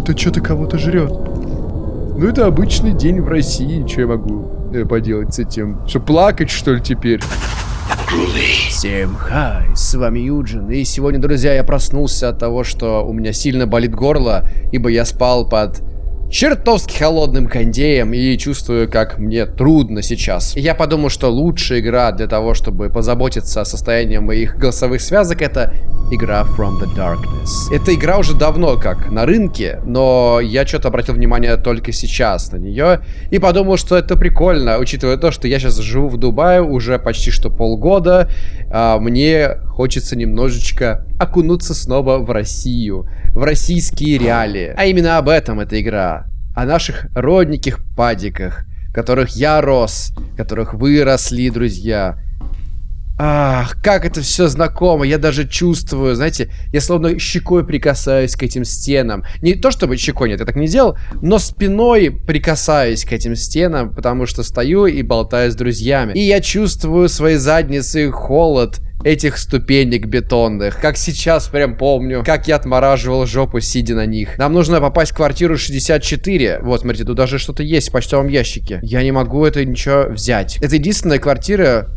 Кто-то что-то кого-то жрет. Ну, это обычный день в России. Что я могу э, поделать с этим? Что, плакать, что ли, теперь? Всем хай, с вами Юджин, и сегодня, друзья, я проснулся от того, что у меня сильно болит горло, ибо я спал под чертовски холодным кондеем и чувствую, как мне трудно сейчас. Я подумал, что лучшая игра для того, чтобы позаботиться о состоянии моих голосовых связок, это игра From the Darkness. Эта игра уже давно как на рынке, но я что-то обратил внимание только сейчас на нее и подумал, что это прикольно, учитывая то, что я сейчас живу в Дубае уже почти что полгода, а мне хочется немножечко окунуться снова в Россию, в российские реалии. А именно об этом эта игра. О наших родненьких падиках, которых я рос, которых вы росли, друзья. Ах, как это все знакомо, я даже чувствую, знаете, я словно щекой прикасаюсь к этим стенам. Не то чтобы щекой, нет, я так не делал, но спиной прикасаюсь к этим стенам, потому что стою и болтаю с друзьями. И я чувствую своей задницей холод, этих ступенек бетонных. Как сейчас прям помню, как я отмораживал жопу, сидя на них. Нам нужно попасть в квартиру 64. Вот, смотрите, тут даже что-то есть в почтовом ящике. Я не могу это ничего взять. Это единственная квартира,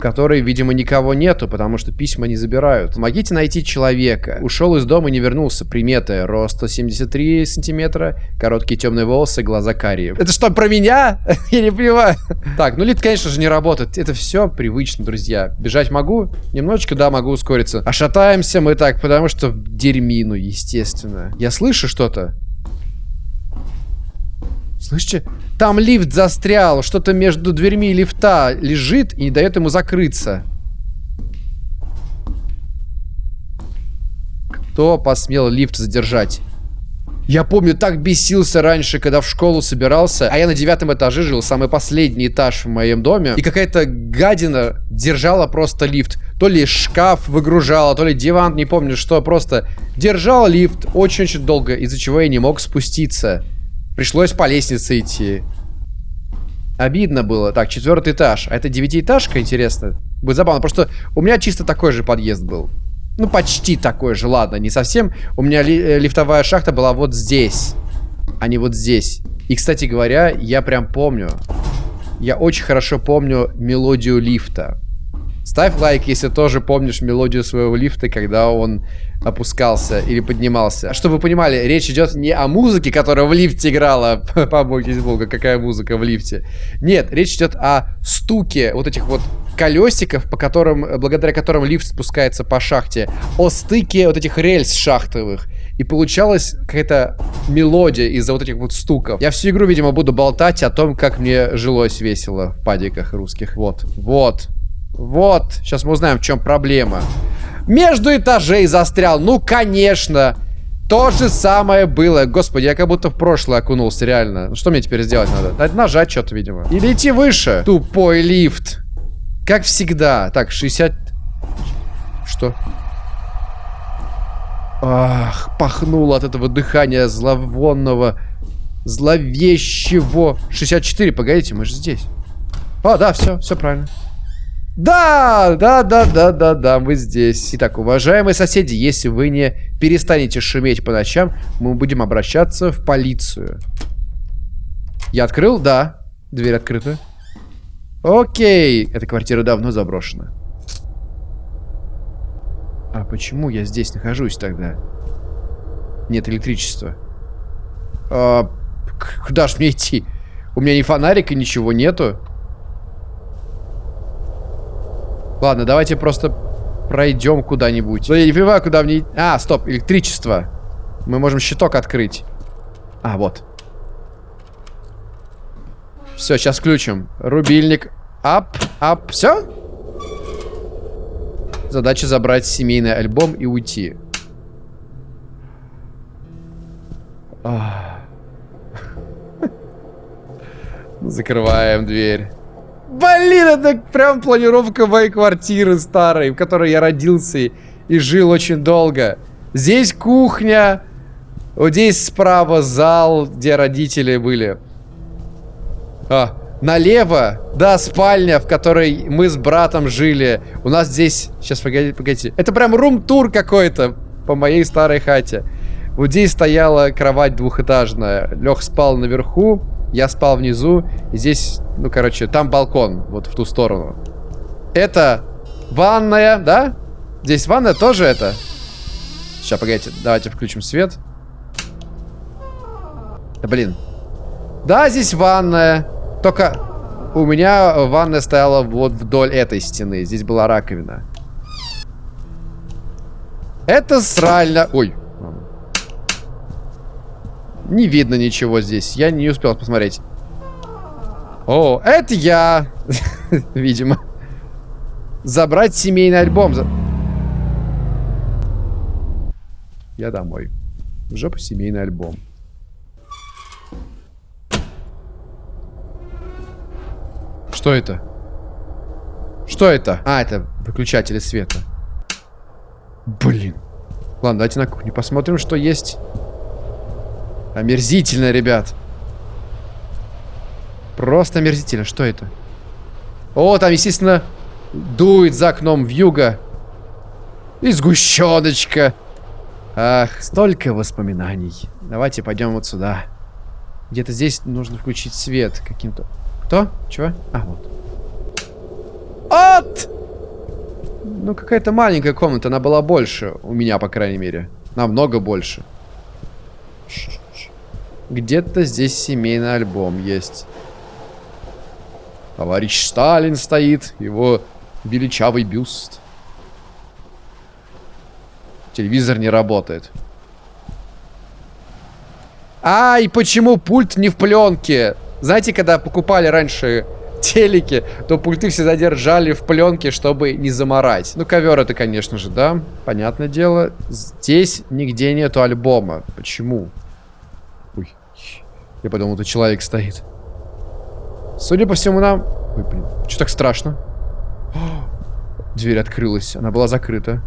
в которой, видимо, никого нету, потому что письма не забирают. Помогите найти человека. Ушел из дома и не вернулся. Приметы. Рост 173 сантиметра, короткие темные волосы, глаза карие. Это что, про меня? Я не понимаю. Так, ну лид, конечно же, не работает. Это все привычно, друзья. Бежать могу? Немножечко, да, могу ускориться. А шатаемся мы так, потому что в дерьмину, естественно. Я слышу что-то. Слышите? Там лифт застрял, что-то между дверьми лифта лежит и не дает ему закрыться. Кто посмел лифт задержать? Я помню, так бесился раньше, когда в школу собирался, а я на девятом этаже жил, самый последний этаж в моем доме, и какая-то гадина держала просто лифт. То ли шкаф выгружала, то ли диван, не помню что, просто держала лифт очень-очень долго, из-за чего я не мог спуститься. Пришлось по лестнице идти. Обидно было. Так, четвертый этаж. А это девятиэтажка, интересно? Будет забавно. Просто у меня чисто такой же подъезд был. Ну, почти такой же. Ладно, не совсем. У меня ли, э, лифтовая шахта была вот здесь. А не вот здесь. И, кстати говоря, я прям помню. Я очень хорошо помню мелодию лифта. Ставь лайк, если тоже помнишь мелодию своего лифта, когда он опускался или поднимался. Чтобы вы понимали, речь идет не о музыке, которая в лифте играла. Побойтесь бога, какая музыка в лифте. Нет, речь идет о стуке вот этих вот колесиков, по которым, благодаря которым лифт спускается по шахте. О стыке вот этих рельс шахтовых. И получалась какая-то мелодия из-за вот этих вот стуков. Я всю игру, видимо, буду болтать о том, как мне жилось весело в падиках русских. Вот, вот. Вот, сейчас мы узнаем, в чем проблема. Между этажей застрял. Ну, конечно. То же самое было. Господи, я как будто в прошлое окунулся, реально. Ну, что мне теперь сделать надо? Дать нажать что-то, видимо. Или идти выше. Тупой лифт. Как всегда. Так, 60... Что? Ах, пахнуло от этого дыхания зловонного, зловещего. 64, погодите, мы же здесь. О, да, все, все правильно. Да, да, да, да, да, да, мы здесь. Итак, уважаемые соседи, если вы не перестанете шуметь по ночам, мы будем обращаться в полицию. Я открыл? Да. Дверь открыта. Окей. Эта квартира давно заброшена. А почему я здесь нахожусь тогда? Нет электричества. А, куда ж мне идти? У меня ни фонарика, ничего нету. Ладно, давайте просто пройдем куда-нибудь. Ну, я не понимаю, куда мне... А, стоп, электричество. Мы можем щиток открыть. А, вот. Все, сейчас включим. Рубильник. Ап, ап. Все? Задача забрать семейный альбом и уйти. Закрываем дверь. Блин, это прям планировка моей квартиры старой, в которой я родился и, жил очень долго. Здесь кухня. Вот здесь справа зал, где родители были. А, налево, да, спальня, в которой мы с братом жили. У нас здесь... Сейчас, погодите, погодите. Это прям рум-тур какой-то по моей старой хате. Вот здесь стояла кровать двухэтажная. Лех спал наверху, я спал внизу. Здесь, ну, короче, там балкон, вот в ту сторону. Это ванная, да? Здесь ванная тоже это? Сейчас, погодите, давайте включим свет. Да, блин. Да, здесь ванная. Только у меня ванная стояла вот вдоль этой стены. Здесь была раковина. Это срально... Ой. Не видно ничего здесь. Я не успел посмотреть. О, это я. Видимо. Забрать семейный альбом. Я домой. В жопу семейный альбом. Что это? Что это? А, это выключатели света. Блин. Ладно, давайте на кухне посмотрим, что есть. Омерзительно, ребят. Просто омерзительно. Что это? О, там, естественно, дует за окном в юго. И сгущеночка. Ах, столько воспоминаний. Давайте пойдем вот сюда. Где-то здесь нужно включить свет каким-то... Кто? Чего? А, вот. От! Ну, какая-то маленькая комната. Она была больше. У меня, по крайней мере. Намного больше. Где-то здесь семейный альбом есть. Товарищ Сталин стоит. Его величавый бюст. Телевизор не работает. А, и почему пульт не в пленке? Знаете, когда покупали раньше телеки, то пульты всегда держали в пленке, чтобы не заморать. Ну, ковер это, конечно же, да, понятное дело. Здесь нигде нету альбома. Почему? Я подумал, это человек стоит. Судя по всему, нам... Ой, блин, что так страшно? О, дверь открылась, она была закрыта.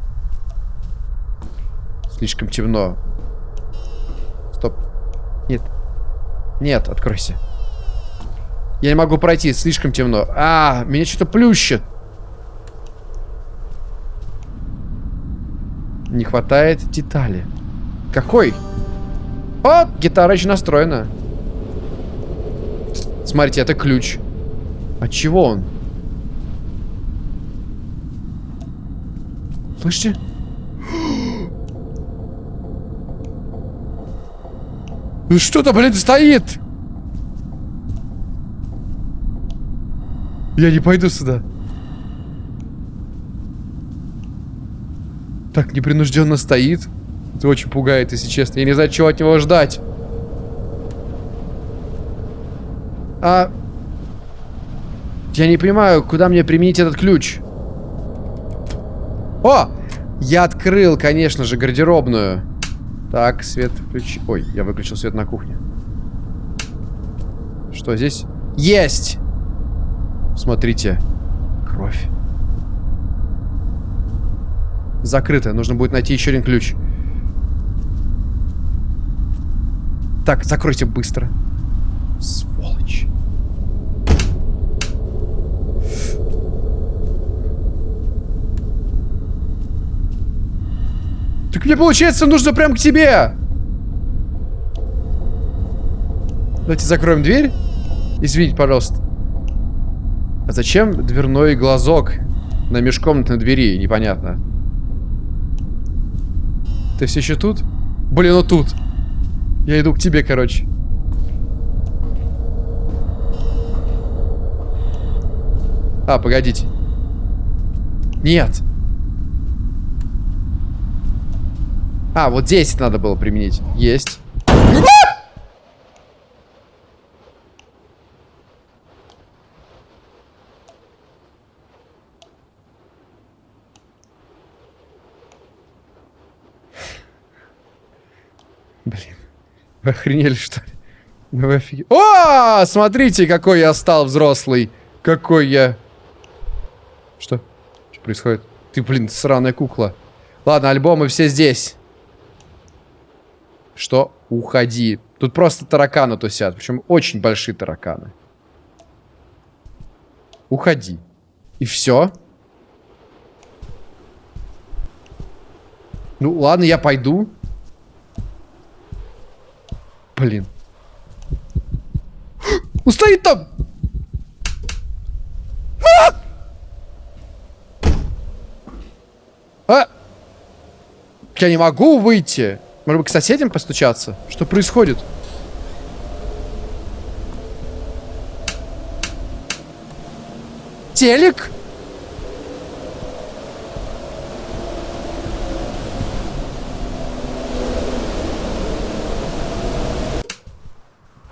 Слишком темно. Стоп. Нет. Нет, откройся. Я не могу пройти, слишком темно. А, меня что-то плющит. Не хватает детали. Какой? О, гитара еще настроена. Смотрите, это ключ. От чего он? Слышите? Ну что-то, блин, стоит! Я не пойду сюда. Так непринужденно стоит. Это очень пугает, если честно. Я не знаю, чего от него ждать. А... Я не понимаю, куда мне применить этот ключ. О! Я открыл, конечно же, гардеробную. Так, свет включи. Ой, я выключил свет на кухне. Что здесь? Есть! Смотрите. Кровь. Закрыто. Нужно будет найти еще один ключ. Так, закройте быстро. Так мне получается нужно прям к тебе. Давайте закроем дверь. Извините, пожалуйста. А зачем дверной глазок на межкомнатной двери? Непонятно. Ты все еще тут? Блин, ну тут. Я иду к тебе, короче. А, погодите. Нет. А, вот здесь надо было применить. Есть. Блин. Вы охренели, что ли? Вы офиг... О, смотрите, какой я стал взрослый. Какой я... Что? Что происходит? Ты, блин, сраная кукла. Ладно, альбомы все здесь. Что? Уходи. Тут просто тараканы тусят. Причем очень большие тараканы. Уходи. И все? Ну, ладно, я пойду. Блин. Он стоит там! А! А! Я не могу выйти. Может быть, к соседям постучаться? Что происходит? Телек?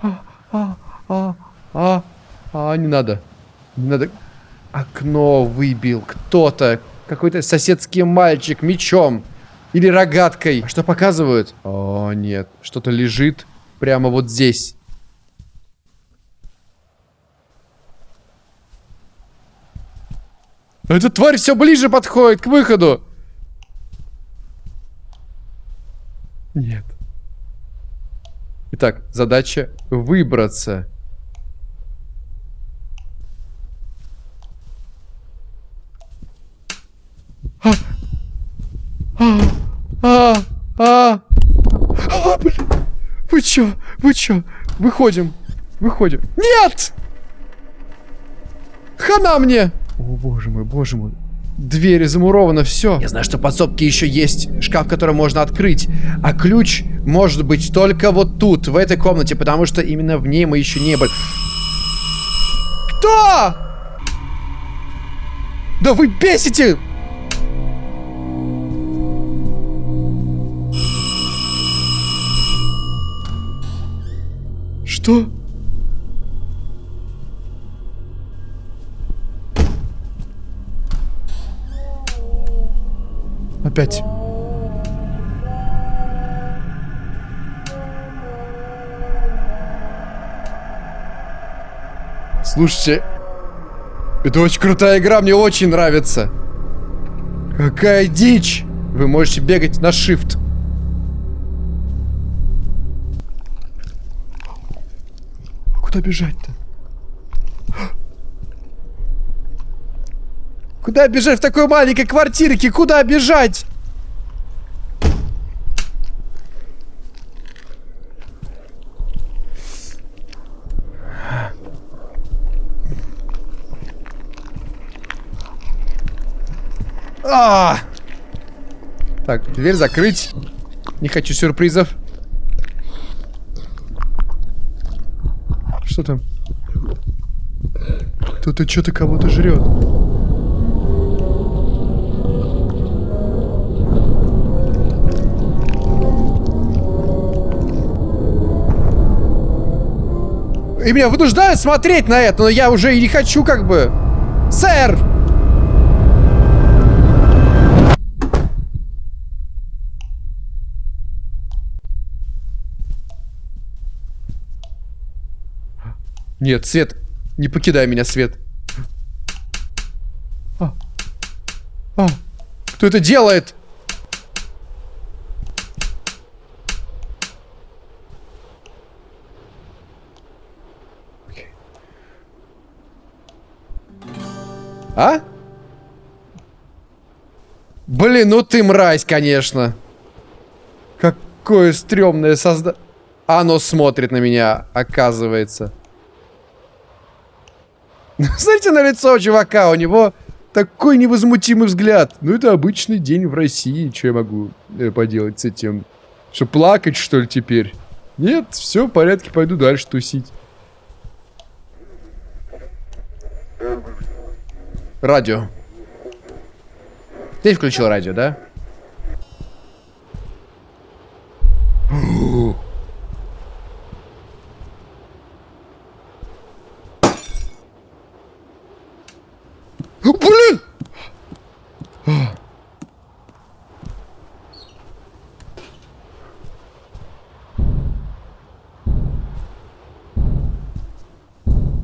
А, а, а, а, а, не надо. Не надо. Окно выбил кто-то. Какой-то соседский мальчик мечом. Или рогаткой. А что показывают? О, нет. Что-то лежит прямо вот здесь. Эта тварь все ближе подходит к выходу. Нет. Итак, задача выбраться. А! А! А! А! А, блин! Вы чё? Вы чё? Выходим. Выходим. Нет! Хана мне! О, боже мой, боже мой. Двери замуровано, все. Я знаю, что в подсобке еще есть шкаф, который можно открыть. А ключ может быть только вот тут, в этой комнате, потому что именно в ней мы еще не были. Кто? Да вы бесите! Что? Опять. Слушайте, это очень крутая игра, мне очень нравится. Какая дичь! Вы можете бегать на shift. Куда бежать-то? Куда бежать в такой маленькой квартирке? Куда бежать? А! Так, дверь закрыть. Не хочу сюрпризов. Что там? Кто-то что-то кого-то жрет. И меня вынуждают смотреть на это, но я уже и не хочу как бы. Сэр! Нет, Свет, не покидай меня, Свет. А. А. Кто это делает? А? Блин, ну ты мразь, конечно. Какое стрёмное созда... Оно смотрит на меня, оказывается. Смотрите на лицо чувака, у него такой невозмутимый взгляд. Ну, это обычный день в России. Что я могу э, поделать с этим? Что, плакать, что ли, теперь? Нет, все в порядке, пойду дальше тусить. Радио. Ты включил радио, да? Блин!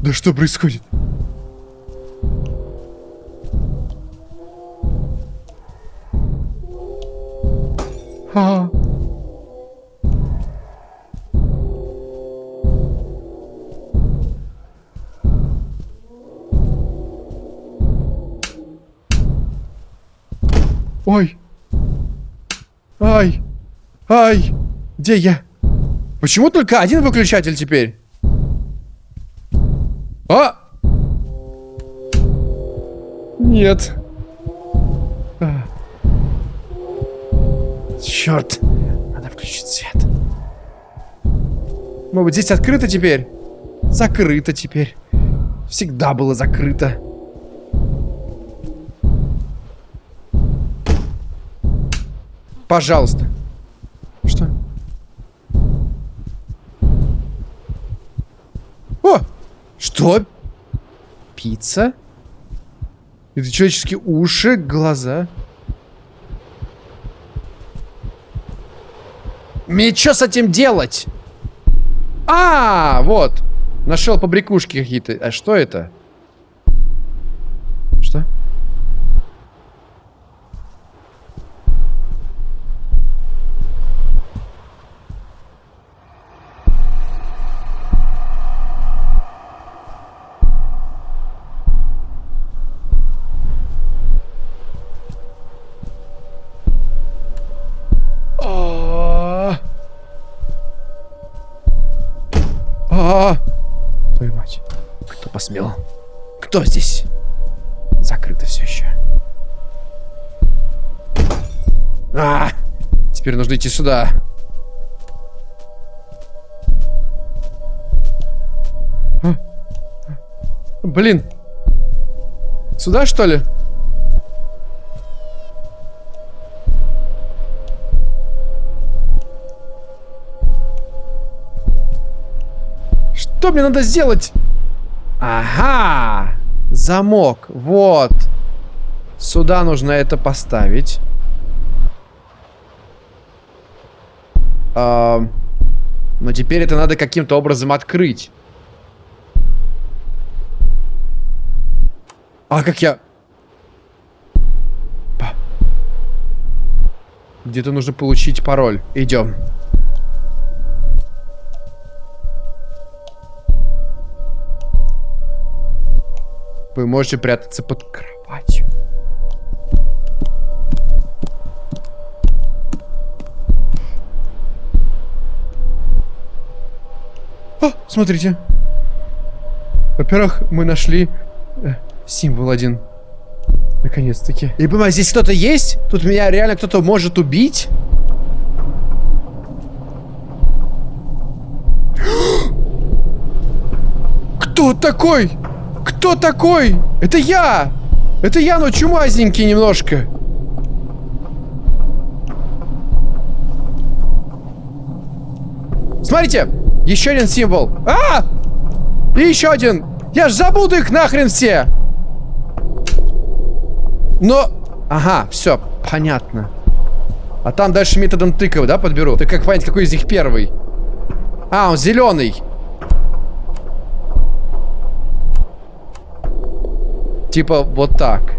Да что происходит? А. Ой. Ай. Ай. Где я? Почему только один выключатель теперь? А! Нет. А. Черт. Надо включить свет. Может быть, здесь открыто теперь? Закрыто теперь. Всегда было закрыто. Пожалуйста. Что? О! Что? Пицца? Это человеческие уши, глаза. Мне что с этим делать? А, вот. Нашел побрякушки какие-то. А что это? Что? Кто здесь? Закрыто все еще. А, теперь нужно идти сюда. А. Блин. Сюда, что ли? Что мне надо сделать? Ага! Замок. Вот. Сюда нужно это поставить. А, но теперь это надо каким-то образом открыть. А как я... Где-то нужно получить пароль. Идем. Вы можете прятаться под кроватью. О, смотрите. Во-первых, мы нашли э, символ один. Наконец-таки. Я понимаю, здесь кто-то есть? Тут меня реально кто-то может убить? Кто такой? Кто такой? Это я! Это я, но чумазненький немножко. Смотрите! Еще один символ. А! И еще один. Я ж забуду их нахрен все. Но... Ага, все, понятно. А там дальше методом тыков, да, подберу? Ты как понять, какой из них первый? А, он зеленый. Типа вот так.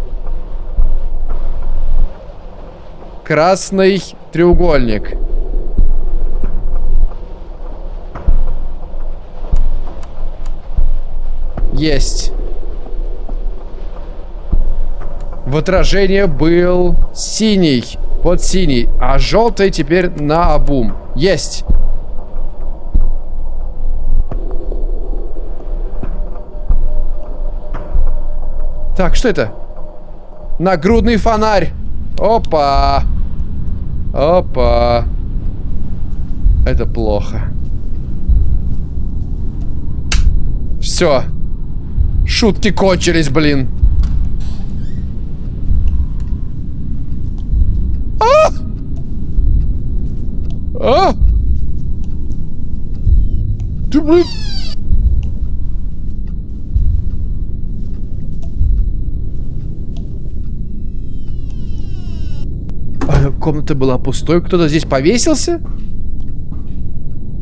Красный треугольник. Есть. В отражении был синий. Вот синий. А желтый теперь на обум. Есть. Так, что это? Нагрудный фонарь. Опа. Опа. Это плохо. Все. Шутки кончились, блин. А! А! Ты, блин... А, комната была пустой. Кто-то здесь повесился?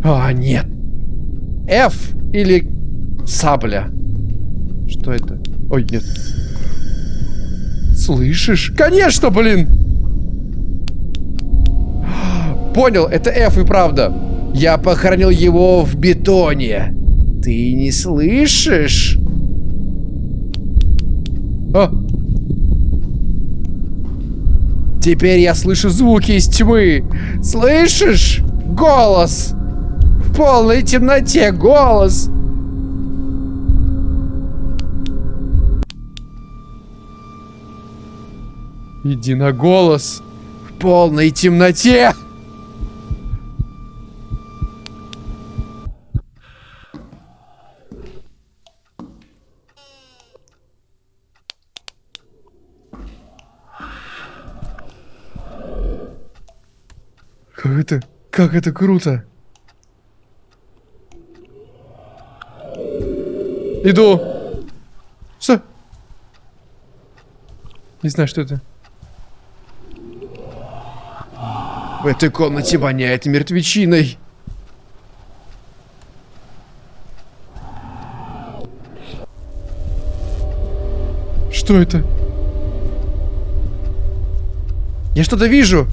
А, нет. F или сабля. Что это? Ой, нет. Слышишь? Конечно, блин! Понял, это F и правда. Я похоронил его в бетоне. Ты не слышишь? А. Теперь я слышу звуки из тьмы. Слышишь? Голос. полной темноте голос. Иди на голос. В полной темноте. Как это, как это круто. Иду. Что? Не знаю, что это. В этой комнате воняет мертвечиной. Что это? Я что-то вижу.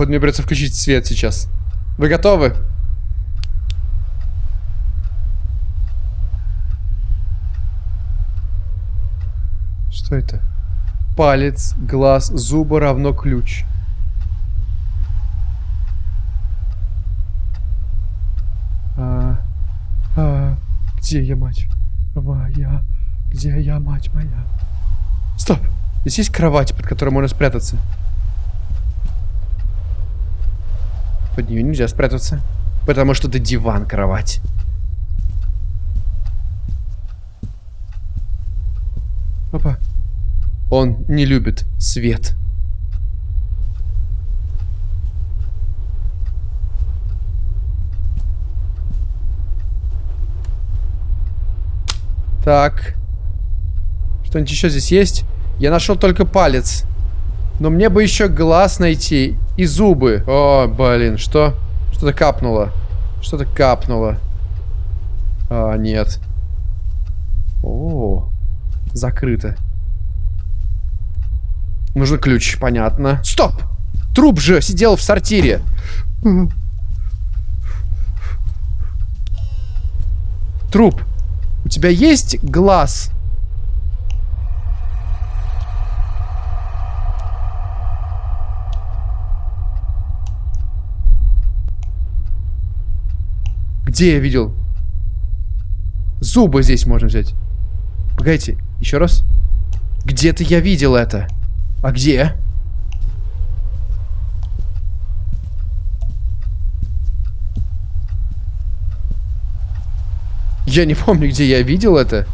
Походу, мне придется включить свет сейчас. Вы готовы? Что это? Палец, глаз, зубы равно ключ. А, а, где я, мать моя? Где я, мать моя? Стоп! Здесь есть кровать, под которой можно спрятаться. Под нее нельзя спрятаться. Потому что это диван, кровать. Опа. Он не любит свет. Так. Что-нибудь еще здесь есть? Я нашел только палец. Но мне бы еще глаз найти и зубы. О, блин, что? Что-то капнуло. Что-то капнуло. А, нет. О, закрыто. Нужен ключ, понятно. Стоп! Труп же сидел в сортире. Труп. У тебя есть глаз? Где я видел? Зубы здесь можно взять. Погодите, еще раз. Где-то я видел это. А где? Я не помню, где я видел это.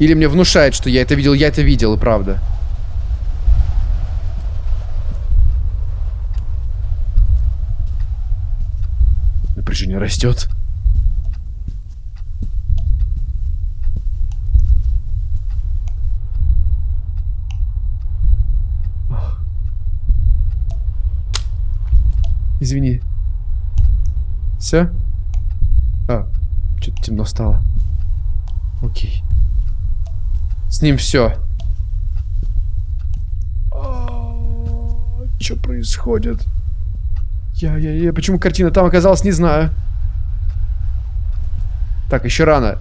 Или мне внушает, что я это видел. Я это видел, и правда. Напряжение растет. Извини. Все? А, что-то темно стало. Окей. С ним все. Что происходит? Я, я, я, почему картина там оказалась, не знаю. Так, еще рано.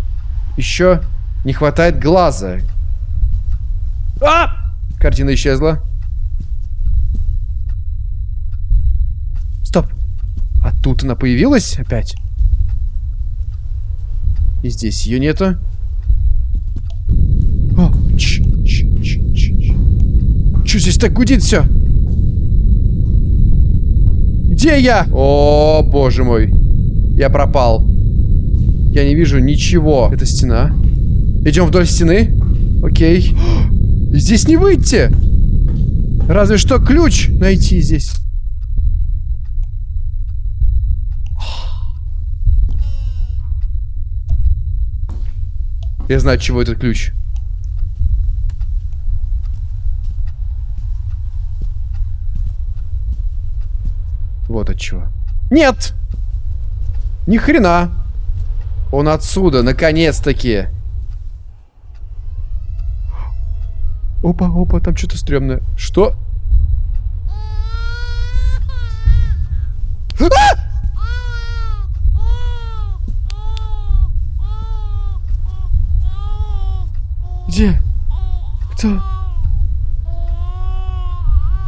Еще не хватает глаза. А! Картина исчезла. Стоп. А тут она появилась опять? И здесь ее нету. О, ч, ч, ч, ч, ч. Че здесь так гудит все? Где я? О, боже мой. Я пропал. Я не вижу ничего. Это стена. Идем вдоль стены. Окей. Здесь не выйти. Разве что ключ найти здесь. Я знаю, чего этот ключ. Вот от чего. Нет! Ни хрена! Он отсюда, наконец-таки. Опа, опа, там что-то стрёмное. Что? А! Где? Кто?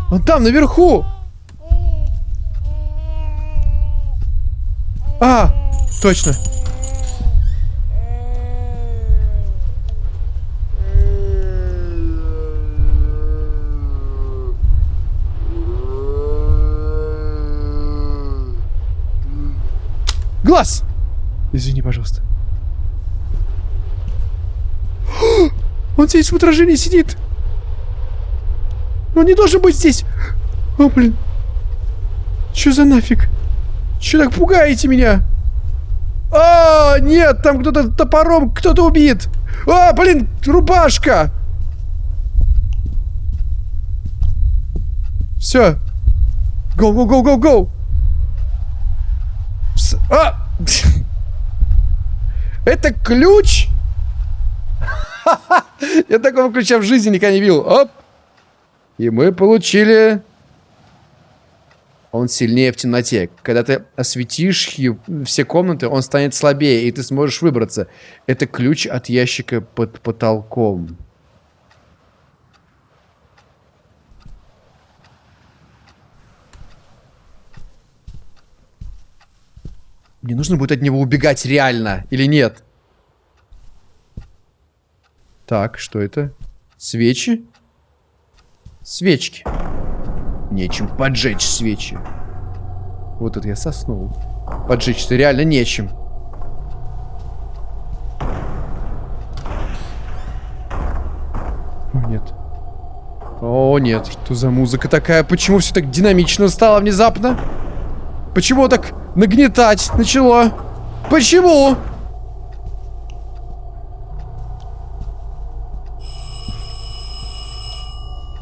Он там, наверху! А, точно. Глаз! Извини, пожалуйста. Он здесь в отражении сидит. Он не должен быть здесь. О, блин. Что за нафиг? Че так пугаете меня? А, нет, там кто-то топором, кто-то убит. А, блин, рубашка. Все. Go, go, go, go, go. А! Это ключ? Я такого ключа в жизни никогда не видел. Оп. И мы получили... Он сильнее в темноте. Когда ты осветишь все комнаты, он станет слабее, и ты сможешь выбраться. Это ключ от ящика под потолком. Мне нужно будет от него убегать реально, или нет? Так, что это? Свечи? Свечки. Нечем поджечь свечи. Вот это я соснул. Поджечь-то реально нечем. О, нет. О, нет. Что за музыка такая? Почему все так динамично стало внезапно? Почему так нагнетать начало? Почему?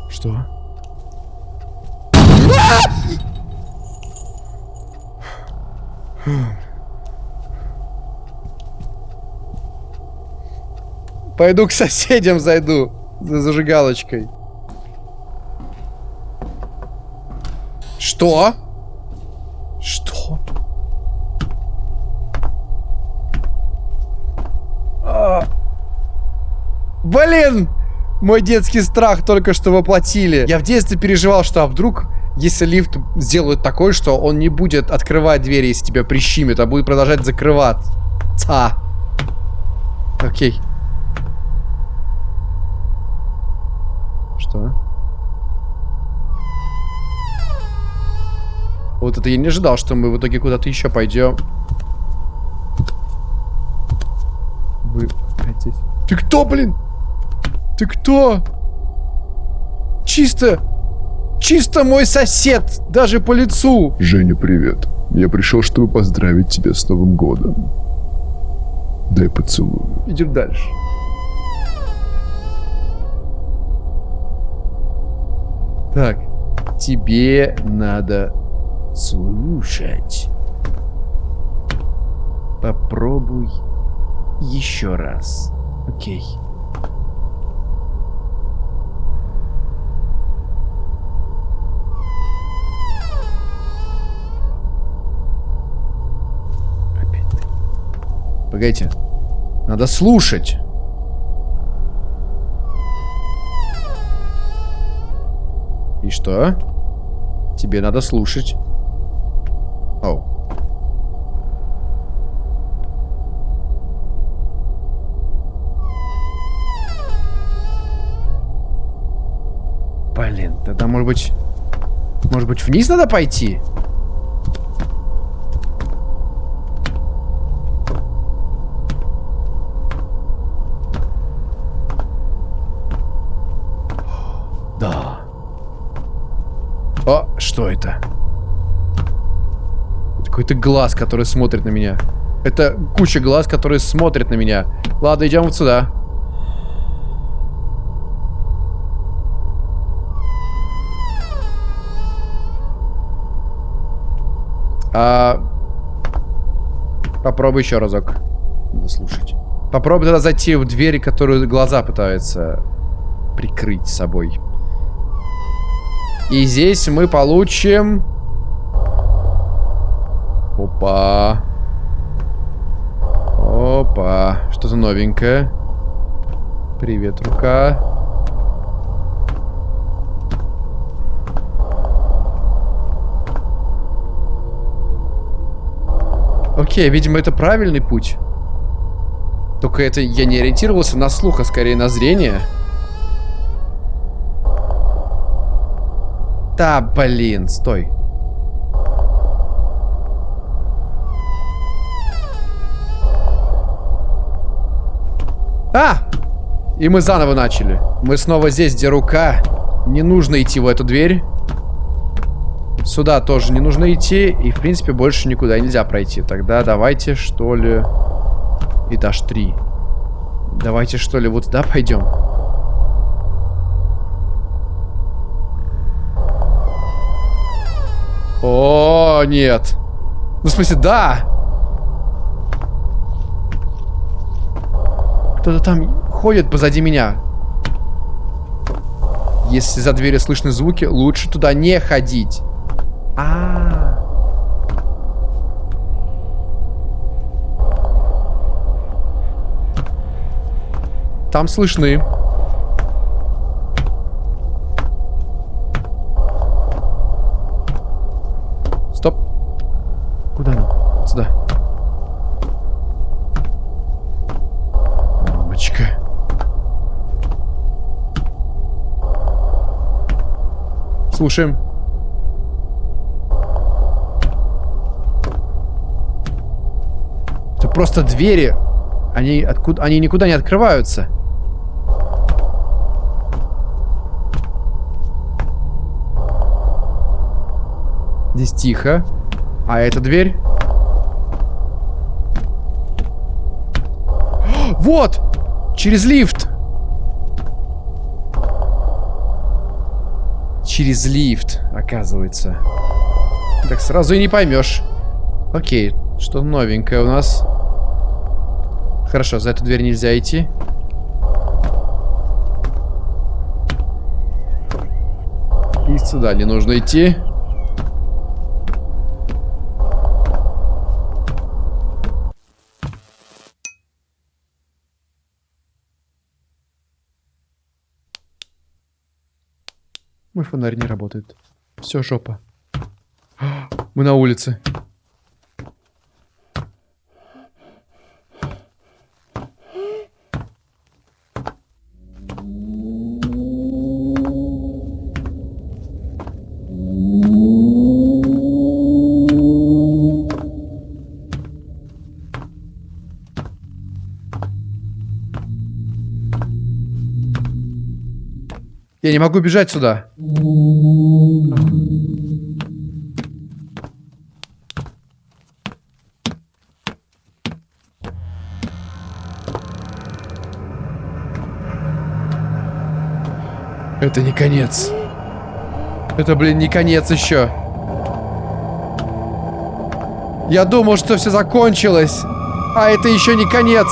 Что? Пойду к соседям зайду за зажигалочкой. Что? Что? А. Блин! Мой детский страх только что воплотили. Я в детстве переживал, что а вдруг, если лифт сделают такой, что он не будет открывать двери, если тебя прищимит, а будет продолжать закрываться. Окей. Что? Вот это я не ожидал, что мы в итоге куда-то еще пойдем. Вы опять здесь. Ты кто, блин? Ты кто? Чисто... Чисто мой сосед, даже по лицу. Женя, привет. Я пришел, чтобы поздравить тебя с Новым годом. Дай поцелую. Идем дальше. Так, тебе надо слушать. Попробуй еще раз. Окей. Опять Погодите. Надо слушать. И что? Тебе надо слушать. Оу. Блин, тогда может быть... Может быть вниз надо пойти? Да. О, что это? Какой-то глаз, который смотрит на меня. Это куча глаз, которые смотрят на меня. Ладно, идем вот сюда. А... Попробуй еще разок. Надо слушать. Попробуй тогда зайти в двери, которую глаза пытаются прикрыть собой. И здесь мы получим... Опа. Опа. Что-то новенькое. Привет, рука. Окей, видимо, это правильный путь. Только это я не ориентировался на слух, а скорее на зрение. Да, блин, стой. А! И мы заново начали. Мы снова здесь, где рука. Не нужно идти в эту дверь. Сюда тоже не нужно идти. И, в принципе, больше никуда нельзя пройти. Тогда давайте, что ли... Этаж 3. Давайте, что ли, вот сюда пойдем. О, нет. Ну, в смысле, да. Кто-то там ходит позади меня. Если за дверью слышны звуки, лучше туда не ходить. А, -а, -а. Там слышны. Стоп. Куда нам? Вот сюда. Мамочка. Слушаем. Это просто двери. Они откуда? Они никуда не открываются. Здесь тихо. А эта дверь? Вот! Через лифт! Через лифт, оказывается. Так сразу и не поймешь. Окей, что новенькое у нас? Хорошо, за эту дверь нельзя идти. И сюда не нужно идти. Фонарь не работает. Все, жопа. Мы на улице. Я не могу бежать сюда. Это не конец. Это, блин, не конец еще. Я думал, что все закончилось. А это еще не конец.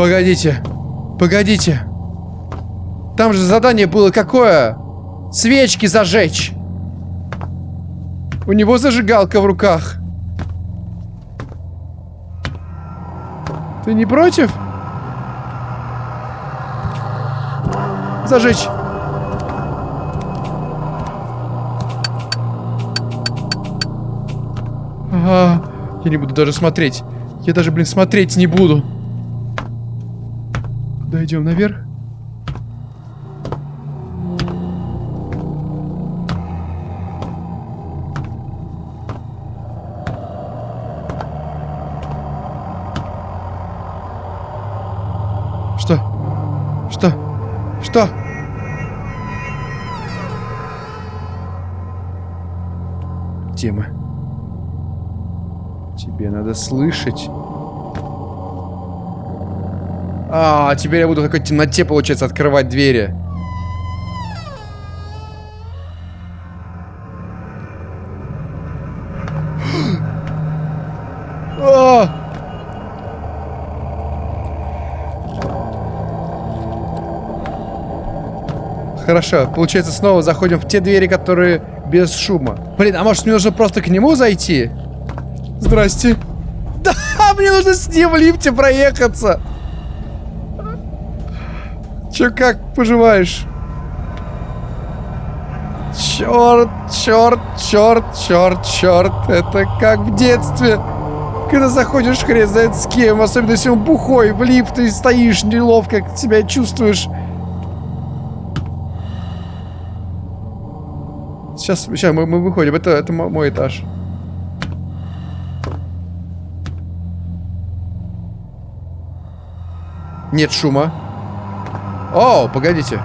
Погодите. Погодите. Там же задание было какое? Свечки зажечь. У него зажигалка в руках. Ты не против? Зажечь. Ага. Я не буду даже смотреть. Я даже, блин, смотреть не буду. Куда идем? Наверх? Что? Что? Что? Мы? Тебе надо слышать. А, теперь я буду в какой-то темноте, получается, открывать двери. А! Хорошо, получается, снова заходим в те двери, которые без шума. Блин, а может мне нужно просто к нему зайти? Здрасте. Да, мне нужно с ним в лифте проехаться. Че, как поживаешь? Черт, черт, черт, черт, черт. Это как в детстве. Когда заходишь хрен знает с кем, особенно если он бухой, в лифт, и стоишь неловко, себя чувствуешь. Сейчас, сейчас мы, мы выходим. Это, это мой этаж. Нет шума. О, погодите.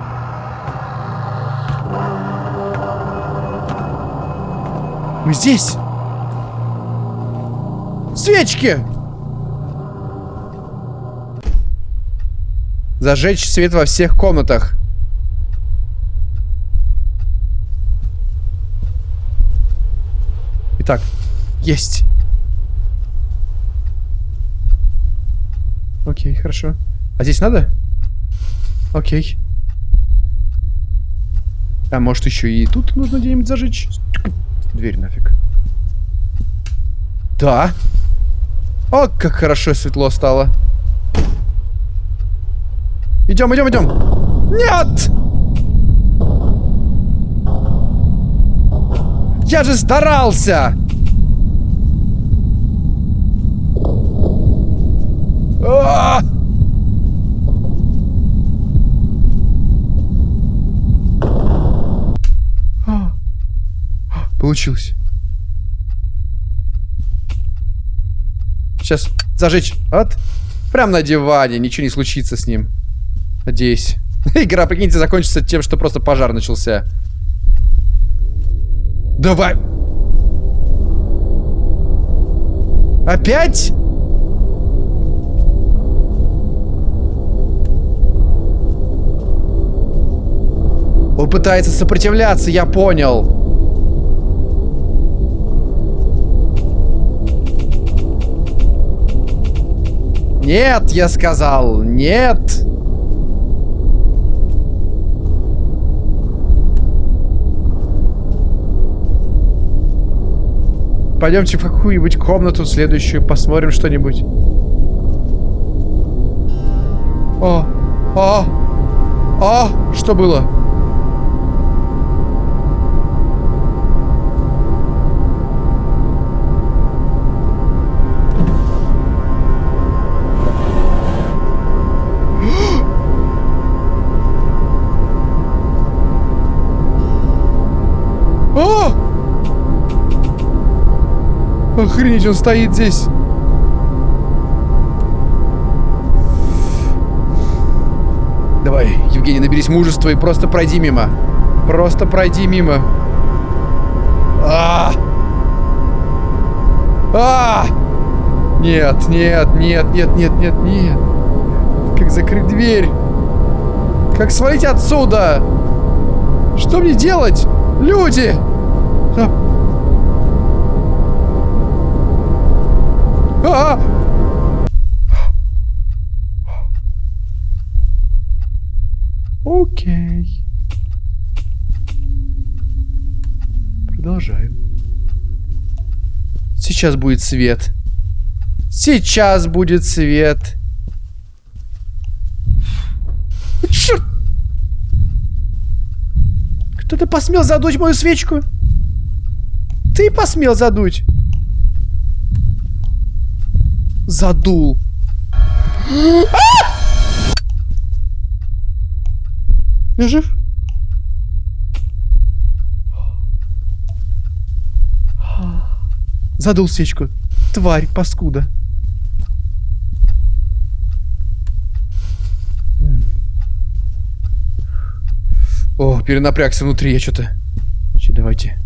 Мы здесь. Свечки! Зажечь свет во всех комнатах. Итак, есть. Окей, хорошо. А здесь надо? Окей. А может еще и тут нужно где-нибудь зажечь? Дверь нафиг. Да. О, как хорошо светло стало. Идем, идем, идем. Нет! Я же старался! А -а -а! Получилось. Сейчас зажечь. Вот. Прям на диване. Ничего не случится с ним. Надеюсь. Игра, прикиньте, закончится тем, что просто пожар начался. Давай. Опять? Он пытается сопротивляться, я понял. Нет, я сказал, нет. Пойдемте в какую-нибудь комнату следующую, посмотрим что-нибудь. О, о, о, что было? Охренеть, он стоит здесь. Давай, Евгений, наберись мужества и просто пройди мимо. Просто пройди мимо. А! А! Нет, нет, нет, нет, нет, нет, нет. Как закрыть дверь? Как свалить отсюда? Что мне делать? Люди! А! Окей. Продолжаем. Сейчас будет свет. Сейчас будет свет. Черт! Кто-то посмел задуть мою свечку? Ты посмел задуть? задул. Я жив? Задул свечку. Тварь, паскуда. О, перенапрягся внутри я что-то. Давайте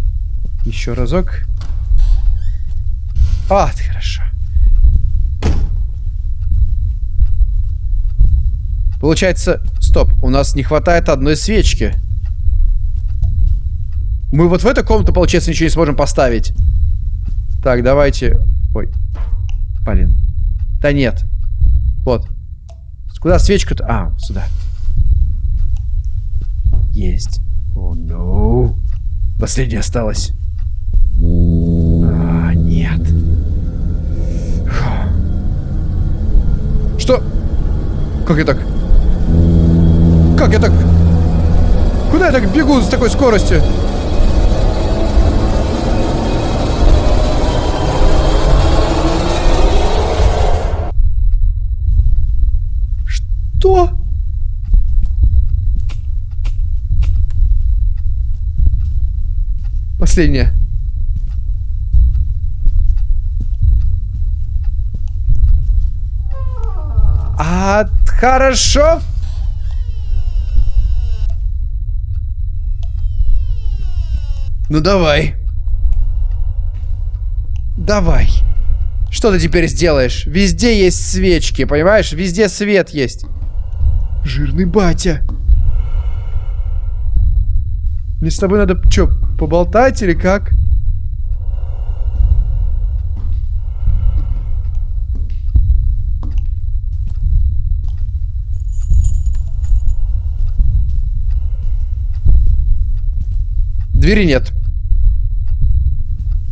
еще разок. А, хорошо. Получается... Стоп, у нас не хватает одной свечки. Мы вот в эту комнату, получается, ничего не сможем поставить. Так, давайте... Ой. Блин. Да нет. Вот. Куда свечка-то? А, сюда. Есть. О, ну. Последняя осталась. А, нет. Что? Как я так? Как я так? Куда я так бегу с такой скоростью? Что? Последняя. А, хорошо. Ну давай. Давай. Что ты теперь сделаешь? Везде есть свечки, понимаешь? Везде свет есть. Жирный батя. Мне с тобой надо, что, поболтать или как? Двери нет.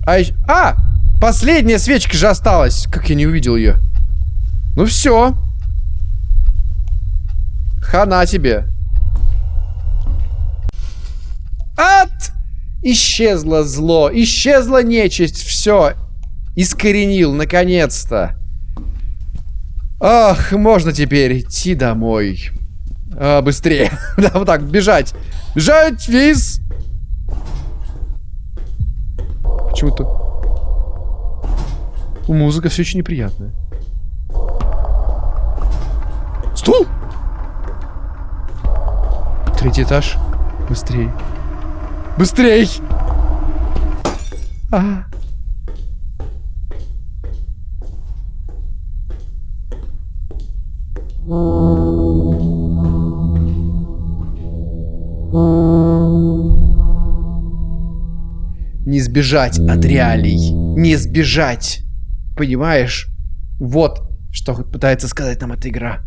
А, ещё- а! Последняя свечка же осталась. Как я не увидел ее. Ну все. Хана тебе. От! Исчезло зло, исчезла нечисть, все. Искоренил, наконец-то. Ах, можно теперь идти домой. А, быстрее. да, вот так, бежать. Бежать, виз. Почему-то... Музыка все очень неприятная. Стул! Третий этаж. Быстрей. Быстрей! А. Не сбежать от реалий. Не сбежать. Понимаешь? Вот, что пытается сказать нам эта игра.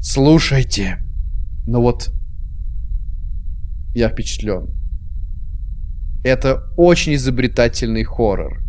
Слушайте. Ну вот, я впечатлен. Это очень изобретательный хоррор.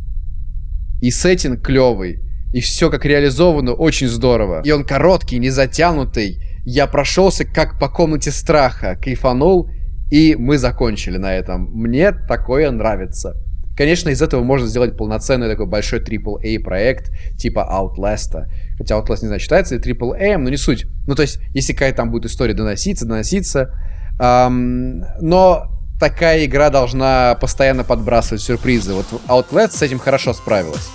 И сеттинг клевый. И все как реализовано очень здорово. И он короткий, не затянутый. Я прошелся как по комнате страха. Кайфанул. И мы закончили на этом. Мне такое нравится. Конечно, из этого можно сделать полноценный такой большой AAA проект, типа Outlast. Хотя Outlast, не знаю, считается ли AAA, но не суть. Ну, то есть, если какая-то там будет история доноситься, доноситься. Но такая игра должна постоянно подбрасывать сюрпризы. Вот Outlast с этим хорошо справилась.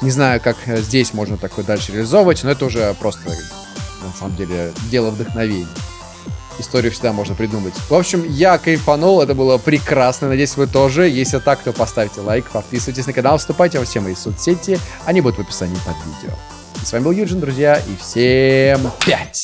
Не знаю, как э, здесь можно такое дальше реализовывать, но это уже просто, на самом деле, дело вдохновения. Историю всегда можно придумать. В общем, я кайфанул, это было прекрасно. Надеюсь, вы тоже. Если так, то поставьте лайк, подписывайтесь на канал, вступайте во все мои соцсети. Они будут в описании под видео. И с вами был Юджин, друзья, и всем пять!